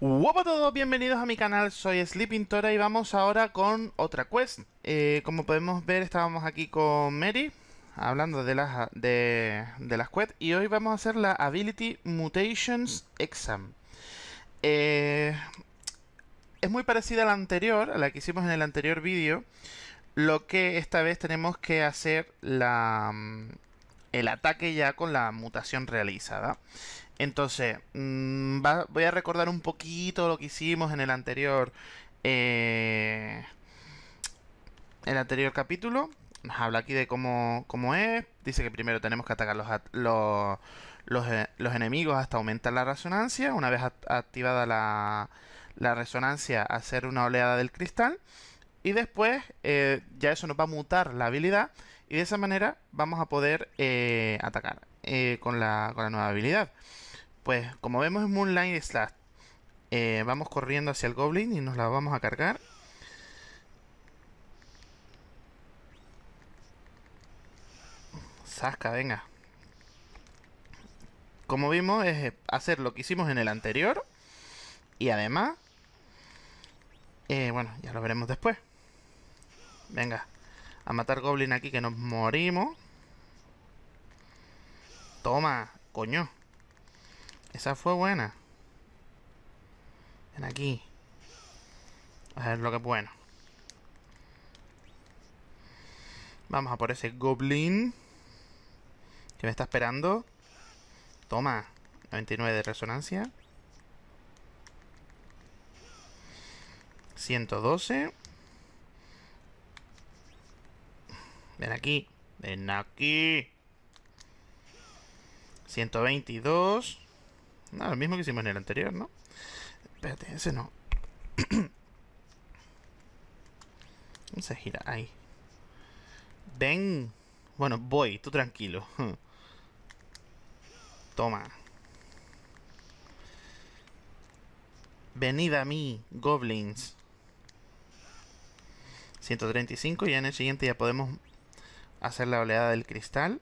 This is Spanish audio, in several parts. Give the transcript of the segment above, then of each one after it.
Hola a todos, bienvenidos a mi canal, soy Sleepintora y vamos ahora con otra quest. Eh, como podemos ver, estábamos aquí con Mary, hablando de las, de, de las quests, y hoy vamos a hacer la Ability Mutations Exam. Eh, es muy parecida a la anterior, a la que hicimos en el anterior vídeo, lo que esta vez tenemos que hacer la, el ataque ya con la mutación realizada. Entonces, mm, voy a recordar un poquito lo que hicimos en el anterior... Eh, el anterior capítulo. Nos habla aquí de cómo, cómo, es. Dice que primero tenemos que atacar los, los, eh, los, enemigos hasta aumentar la resonancia. Una vez activada la, la, resonancia, hacer una oleada del cristal. Y después eh, ya eso nos va a mutar la habilidad. Y de esa manera vamos a poder atacar con, la, con la nueva habilidad. Pues como vemos en Moonlight Slash, eh, vamos corriendo hacia el Goblin y nos la vamos a cargar. Sasca, venga. Como vimos, es hacer lo que hicimos en el anterior. Y además... Eh, bueno, ya lo veremos después. Venga. A matar Goblin aquí que nos morimos. Toma, coño. Esa fue buena. Ven aquí. A ver lo que es bueno. Vamos a por ese goblin. Que me está esperando. Toma. 99 de resonancia. 112. Ven aquí. Ven aquí. 122. No, lo mismo que hicimos en el anterior, ¿no? Espérate, ese no. se gira? Ahí. Ven. Bueno, voy, tú tranquilo. Toma. Venid a mí, goblins. 135 y en el siguiente ya podemos hacer la oleada del cristal.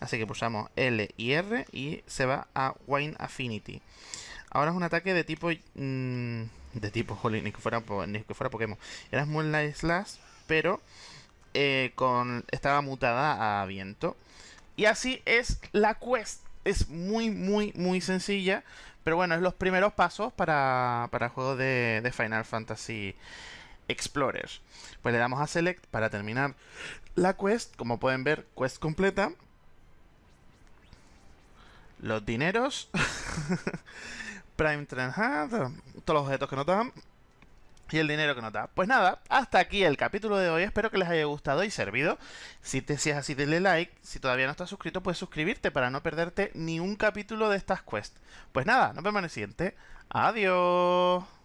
Así que pulsamos L y R y se va a Wine Affinity. Ahora es un ataque de tipo... Mm, de tipo, jolín, ni que fuera, ni que fuera Pokémon. Era Moonlight Slash, pero eh, con, estaba mutada a viento. Y así es la quest. Es muy, muy, muy sencilla. Pero bueno, es los primeros pasos para, para el juego de, de Final Fantasy Explorers. Pues le damos a Select para terminar la quest. Como pueden ver, quest completa los dineros, Prime Trend todos los objetos que nos dan y el dinero que nos da. Pues nada, hasta aquí el capítulo de hoy. Espero que les haya gustado y servido. Si te si así, denle like. Si todavía no estás suscrito, puedes suscribirte para no perderte ni un capítulo de estas quests. Pues nada, nos vemos en el siguiente. Adiós.